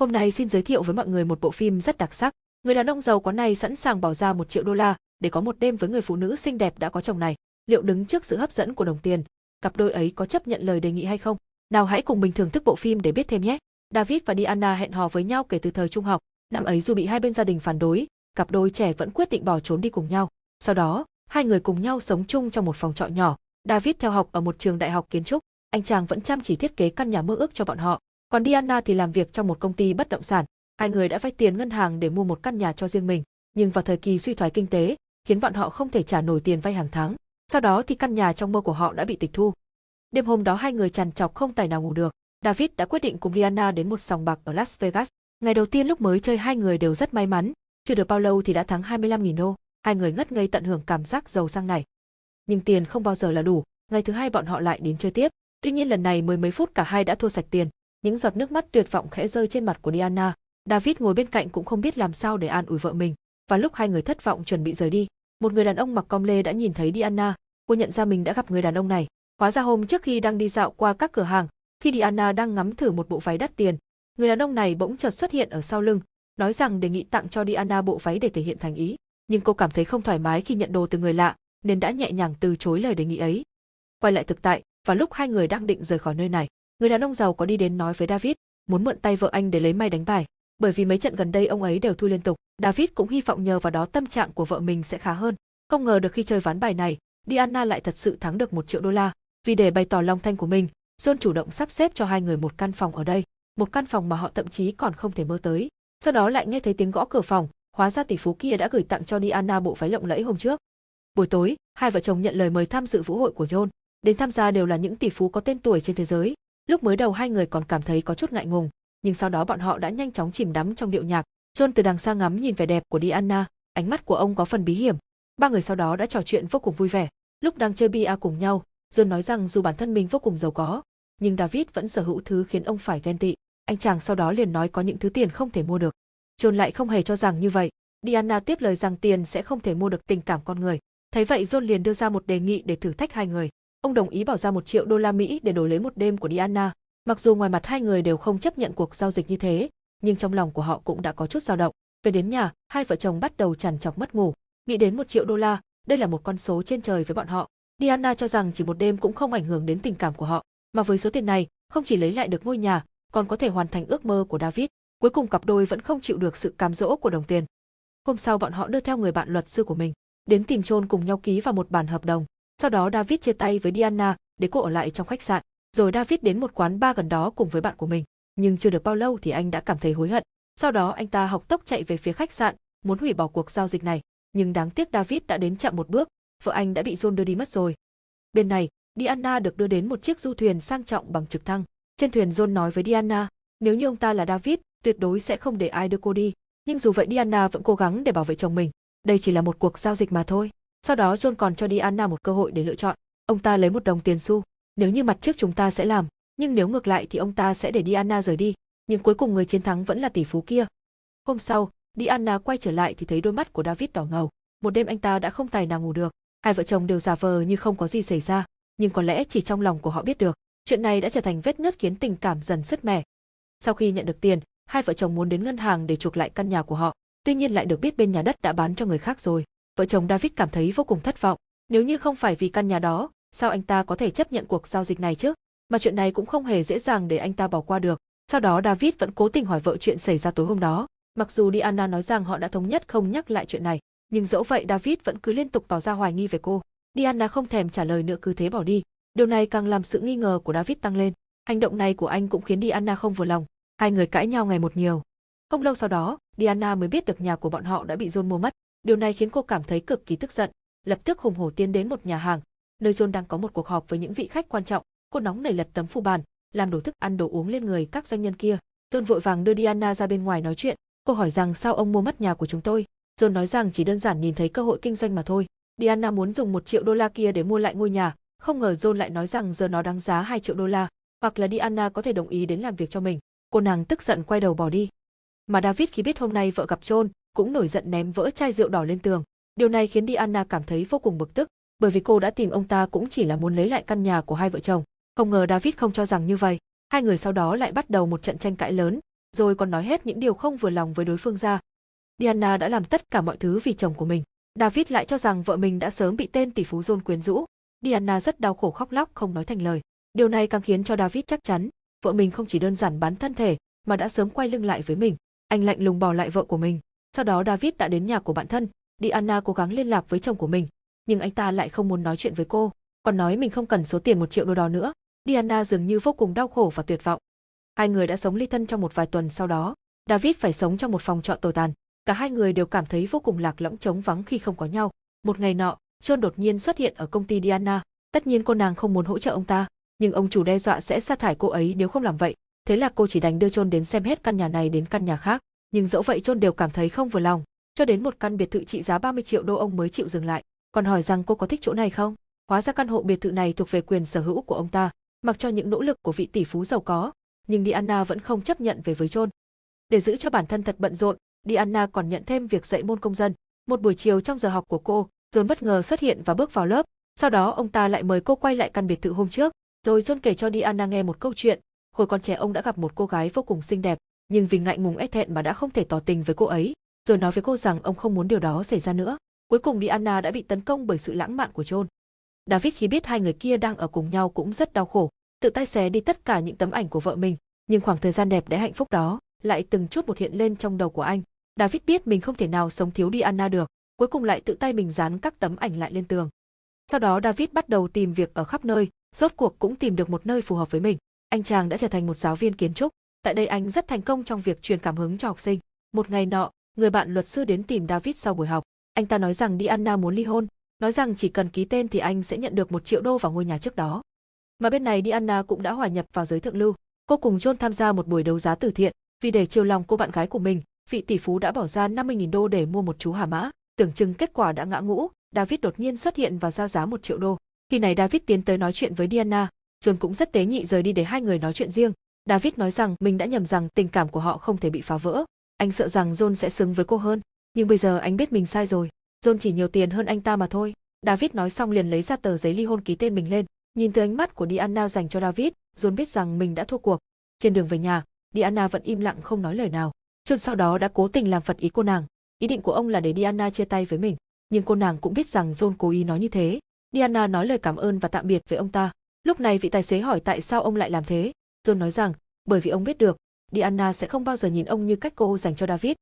Hôm nay xin giới thiệu với mọi người một bộ phim rất đặc sắc. Người đàn ông giàu có này sẵn sàng bỏ ra một triệu đô la để có một đêm với người phụ nữ xinh đẹp đã có chồng này. Liệu đứng trước sự hấp dẫn của đồng tiền, cặp đôi ấy có chấp nhận lời đề nghị hay không? Nào hãy cùng mình thưởng thức bộ phim để biết thêm nhé. David và Diana hẹn hò với nhau kể từ thời trung học. Năm ấy dù bị hai bên gia đình phản đối, cặp đôi trẻ vẫn quyết định bỏ trốn đi cùng nhau. Sau đó, hai người cùng nhau sống chung trong một phòng trọ nhỏ. David theo học ở một trường đại học kiến trúc, anh chàng vẫn chăm chỉ thiết kế căn nhà mơ ước cho bọn họ. Còn Diana thì làm việc trong một công ty bất động sản. Hai người đã vay tiền ngân hàng để mua một căn nhà cho riêng mình, nhưng vào thời kỳ suy thoái kinh tế, khiến bọn họ không thể trả nổi tiền vay hàng tháng. Sau đó thì căn nhà trong mơ của họ đã bị tịch thu. Đêm hôm đó hai người trằn trọc không tài nào ngủ được. David đã quyết định cùng Diana đến một sòng bạc ở Las Vegas. Ngày đầu tiên lúc mới chơi hai người đều rất may mắn, chưa được bao lâu thì đã thắng 25.000 đô. Hai người ngất ngây tận hưởng cảm giác giàu sang này. Nhưng tiền không bao giờ là đủ, ngày thứ hai bọn họ lại đến chơi tiếp. Tuy nhiên lần này mười mấy phút cả hai đã thua sạch tiền, những giọt nước mắt tuyệt vọng khẽ rơi trên mặt của Diana. David ngồi bên cạnh cũng không biết làm sao để an ủi vợ mình. Và lúc hai người thất vọng chuẩn bị rời đi, một người đàn ông mặc com lê đã nhìn thấy Diana, cô nhận ra mình đã gặp người đàn ông này. Hóa ra hôm trước khi đang đi dạo qua các cửa hàng, khi Diana đang ngắm thử một bộ váy đắt tiền, người đàn ông này bỗng chợt xuất hiện ở sau lưng, nói rằng đề nghị tặng cho Diana bộ váy để thể hiện thành ý. Nhưng cô cảm thấy không thoải mái khi nhận đồ từ người lạ, nên đã nhẹ nhàng từ chối lời đề nghị ấy. Quay lại thực tại, và lúc hai người đang định rời khỏi nơi này, người đàn ông giàu có đi đến nói với David, muốn mượn tay vợ anh để lấy may đánh bài, bởi vì mấy trận gần đây ông ấy đều thua liên tục. David cũng hy vọng nhờ vào đó tâm trạng của vợ mình sẽ khá hơn. Không ngờ được khi chơi ván bài này, Diana lại thật sự thắng được một triệu đô la. Vì để bày tỏ lòng thanh của mình, John chủ động sắp xếp cho hai người một căn phòng ở đây, một căn phòng mà họ thậm chí còn không thể mơ tới. Sau đó lại nghe thấy tiếng gõ cửa phòng, hóa ra tỷ phú kia đã gửi tặng cho Diana bộ váy lộng lẫy hôm trước. Buổi tối, hai vợ chồng nhận lời mời tham dự vũ hội của John. Đến tham gia đều là những tỷ phú có tên tuổi trên thế giới. Lúc mới đầu hai người còn cảm thấy có chút ngại ngùng, nhưng sau đó bọn họ đã nhanh chóng chìm đắm trong điệu nhạc. John từ đằng xa ngắm nhìn vẻ đẹp của Diana, ánh mắt của ông có phần bí hiểm. Ba người sau đó đã trò chuyện vô cùng vui vẻ. Lúc đang chơi bia cùng nhau, John nói rằng dù bản thân mình vô cùng giàu có, nhưng David vẫn sở hữu thứ khiến ông phải ghen tị. Anh chàng sau đó liền nói có những thứ tiền không thể mua được. John lại không hề cho rằng như vậy. Diana tiếp lời rằng tiền sẽ không thể mua được tình cảm con người. Thấy vậy John liền đưa ra một đề nghị để thử thách hai người. Ông đồng ý bỏ ra một triệu đô la Mỹ để đổi lấy một đêm của Diana. Mặc dù ngoài mặt hai người đều không chấp nhận cuộc giao dịch như thế, nhưng trong lòng của họ cũng đã có chút dao động. Về đến nhà, hai vợ chồng bắt đầu trằn trọc mất ngủ. Nghĩ đến một triệu đô la, đây là một con số trên trời với bọn họ. Diana cho rằng chỉ một đêm cũng không ảnh hưởng đến tình cảm của họ, mà với số tiền này, không chỉ lấy lại được ngôi nhà, còn có thể hoàn thành ước mơ của David. Cuối cùng cặp đôi vẫn không chịu được sự cám dỗ của đồng tiền. Hôm sau bọn họ đưa theo người bạn luật sư của mình, đến tìm chôn cùng nhau ký vào một bản hợp đồng. Sau đó David chia tay với Diana để cô ở lại trong khách sạn, rồi David đến một quán bar gần đó cùng với bạn của mình. Nhưng chưa được bao lâu thì anh đã cảm thấy hối hận. Sau đó anh ta học tốc chạy về phía khách sạn, muốn hủy bỏ cuộc giao dịch này. Nhưng đáng tiếc David đã đến chậm một bước, vợ anh đã bị John đưa đi mất rồi. Bên này, Diana được đưa đến một chiếc du thuyền sang trọng bằng trực thăng. Trên thuyền John nói với Diana, nếu như ông ta là David, tuyệt đối sẽ không để ai đưa cô đi. Nhưng dù vậy Diana vẫn cố gắng để bảo vệ chồng mình. Đây chỉ là một cuộc giao dịch mà thôi. Sau đó John còn cho Diana một cơ hội để lựa chọn. Ông ta lấy một đồng tiền xu. Nếu như mặt trước chúng ta sẽ làm, nhưng nếu ngược lại thì ông ta sẽ để Diana rời đi. Nhưng cuối cùng người chiến thắng vẫn là tỷ phú kia. Hôm sau, Diana quay trở lại thì thấy đôi mắt của David đỏ ngầu. Một đêm anh ta đã không tài nào ngủ được. Hai vợ chồng đều giả vờ như không có gì xảy ra, nhưng có lẽ chỉ trong lòng của họ biết được. Chuyện này đã trở thành vết nứt khiến tình cảm dần sứt mẻ. Sau khi nhận được tiền, hai vợ chồng muốn đến ngân hàng để chuộc lại căn nhà của họ, tuy nhiên lại được biết bên nhà đất đã bán cho người khác rồi. Vợ chồng David cảm thấy vô cùng thất vọng. Nếu như không phải vì căn nhà đó, sao anh ta có thể chấp nhận cuộc giao dịch này chứ? Mà chuyện này cũng không hề dễ dàng để anh ta bỏ qua được. Sau đó David vẫn cố tình hỏi vợ chuyện xảy ra tối hôm đó. Mặc dù Diana nói rằng họ đã thống nhất không nhắc lại chuyện này, nhưng dẫu vậy David vẫn cứ liên tục tỏ ra hoài nghi về cô. Diana không thèm trả lời nữa cứ thế bỏ đi. Điều này càng làm sự nghi ngờ của David tăng lên. Hành động này của anh cũng khiến Diana không vừa lòng. Hai người cãi nhau ngày một nhiều. Không lâu sau đó, Diana mới biết được nhà của bọn họ đã bị John mua mất. Điều này khiến cô cảm thấy cực kỳ tức giận, lập tức hùng hổ tiến đến một nhà hàng, nơi John đang có một cuộc họp với những vị khách quan trọng. Cô nóng nảy lật tấm phù bàn, làm đổ thức ăn đồ uống lên người các doanh nhân kia. John vội vàng đưa Diana ra bên ngoài nói chuyện. Cô hỏi rằng sao ông mua mất nhà của chúng tôi. John nói rằng chỉ đơn giản nhìn thấy cơ hội kinh doanh mà thôi. Diana muốn dùng một triệu đô la kia để mua lại ngôi nhà, không ngờ John lại nói rằng giờ nó đáng giá 2 triệu đô la, hoặc là Diana có thể đồng ý đến làm việc cho mình. Cô nàng tức giận quay đầu bỏ đi. Mà David khi biết hôm nay vợ gặp John, cũng nổi giận ném vỡ chai rượu đỏ lên tường. Điều này khiến Diana cảm thấy vô cùng bực tức, bởi vì cô đã tìm ông ta cũng chỉ là muốn lấy lại căn nhà của hai vợ chồng. Không ngờ David không cho rằng như vậy. Hai người sau đó lại bắt đầu một trận tranh cãi lớn. rồi còn nói hết những điều không vừa lòng với đối phương ra. Diana đã làm tất cả mọi thứ vì chồng của mình. David lại cho rằng vợ mình đã sớm bị tên tỷ phú John quyến rũ. Diana rất đau khổ khóc lóc không nói thành lời. Điều này càng khiến cho David chắc chắn, vợ mình không chỉ đơn giản bán thân thể, mà đã sớm quay lưng lại với mình. Anh lạnh lùng bỏ lại vợ của mình. Sau đó David đã đến nhà của bạn thân, Diana cố gắng liên lạc với chồng của mình, nhưng anh ta lại không muốn nói chuyện với cô, còn nói mình không cần số tiền một triệu đô đó nữa. Diana dường như vô cùng đau khổ và tuyệt vọng. Hai người đã sống ly thân trong một vài tuần sau đó, David phải sống trong một phòng trọ tồi tàn. Cả hai người đều cảm thấy vô cùng lạc lõng trống vắng khi không có nhau. Một ngày nọ, John đột nhiên xuất hiện ở công ty Diana. Tất nhiên cô nàng không muốn hỗ trợ ông ta, nhưng ông chủ đe dọa sẽ sa thải cô ấy nếu không làm vậy. Thế là cô chỉ đành đưa John đến xem hết căn nhà này đến căn nhà khác. Nhưng dẫu vậy John đều cảm thấy không vừa lòng. Cho đến một căn biệt thự trị giá 30 triệu đô ông mới chịu dừng lại. Còn hỏi rằng cô có thích chỗ này không? Hóa ra căn hộ biệt thự này thuộc về quyền sở hữu của ông ta. Mặc cho những nỗ lực của vị tỷ phú giàu có, nhưng Diana vẫn không chấp nhận về với John. Để giữ cho bản thân thật bận rộn, Diana còn nhận thêm việc dạy môn công dân. Một buổi chiều trong giờ học của cô, John bất ngờ xuất hiện và bước vào lớp. Sau đó ông ta lại mời cô quay lại căn biệt thự hôm trước, rồi John kể cho Diana nghe một câu chuyện. Hồi còn trẻ ông đã gặp một cô gái vô cùng xinh đẹp, nhưng vì ngại ngùng e thẹn mà đã không thể tỏ tình với cô ấy, rồi nói với cô rằng ông không muốn điều đó xảy ra nữa. Cuối cùng Diana đã bị tấn công bởi sự lãng mạn của John. David khi biết hai người kia đang ở cùng nhau cũng rất đau khổ, tự tay xé đi tất cả những tấm ảnh của vợ mình, nhưng khoảng thời gian đẹp đẽ hạnh phúc đó lại từng chút một hiện lên trong đầu của anh. David biết mình không thể nào sống thiếu Diana được, cuối cùng lại tự tay mình dán các tấm ảnh lại lên tường. Sau đó David bắt đầu tìm việc ở khắp nơi, rốt cuộc cũng tìm được một nơi phù hợp với mình. Anh chàng đã trở thành một giáo viên kiến trúc, tại đây anh rất thành công trong việc truyền cảm hứng cho học sinh. Một ngày nọ, người bạn luật sư đến tìm David sau buổi học. Anh ta nói rằng Diana muốn ly hôn, nói rằng chỉ cần ký tên thì anh sẽ nhận được một triệu đô vào ngôi nhà trước đó. Mà bên này Diana cũng đã hòa nhập vào giới thượng lưu. Cô cùng John tham gia một buổi đấu giá từ thiện, vì để chiều lòng cô bạn gái của mình, vị tỷ phú đã bỏ ra 50.000 đô để mua một chú hà mã. Tưởng chừng kết quả đã ngã ngũ, David đột nhiên xuất hiện và ra giá một triệu đô. Khi này David tiến tới nói chuyện với Diana, John cũng rất tế nhị rời đi để hai người nói chuyện riêng. David nói rằng mình đã nhầm rằng tình cảm của họ không thể bị phá vỡ. Anh sợ rằng John sẽ xứng với cô hơn, nhưng bây giờ anh biết mình sai rồi. John chỉ nhiều tiền hơn anh ta mà thôi. David nói xong liền lấy ra tờ giấy ly hôn ký tên mình lên. Nhìn từ ánh mắt của Diana dành cho David, John biết rằng mình đã thua cuộc. Trên đường về nhà, Diana vẫn im lặng không nói lời nào. John sau đó đã cố tình làm phật ý cô nàng. Ý định của ông là để Diana chia tay với mình, nhưng cô nàng cũng biết rằng John cố ý nói như thế. Diana nói lời cảm ơn và tạm biệt với ông ta. Lúc này vị tài xế hỏi tại sao ông lại làm thế. John nói rằng, bởi vì ông biết được, Diana sẽ không bao giờ nhìn ông như cách cô dành cho David.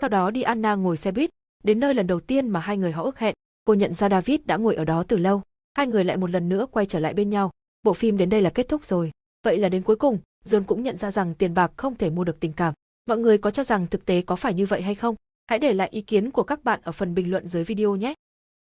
Sau đó Diana ngồi xe buýt, đến nơi lần đầu tiên mà hai người họ ước hẹn. Cô nhận ra David đã ngồi ở đó từ lâu. Hai người lại một lần nữa quay trở lại bên nhau. Bộ phim đến đây là kết thúc rồi. Vậy là đến cuối cùng, John cũng nhận ra rằng tiền bạc không thể mua được tình cảm. Mọi người có cho rằng thực tế có phải như vậy hay không? Hãy để lại ý kiến của các bạn ở phần bình luận dưới video nhé.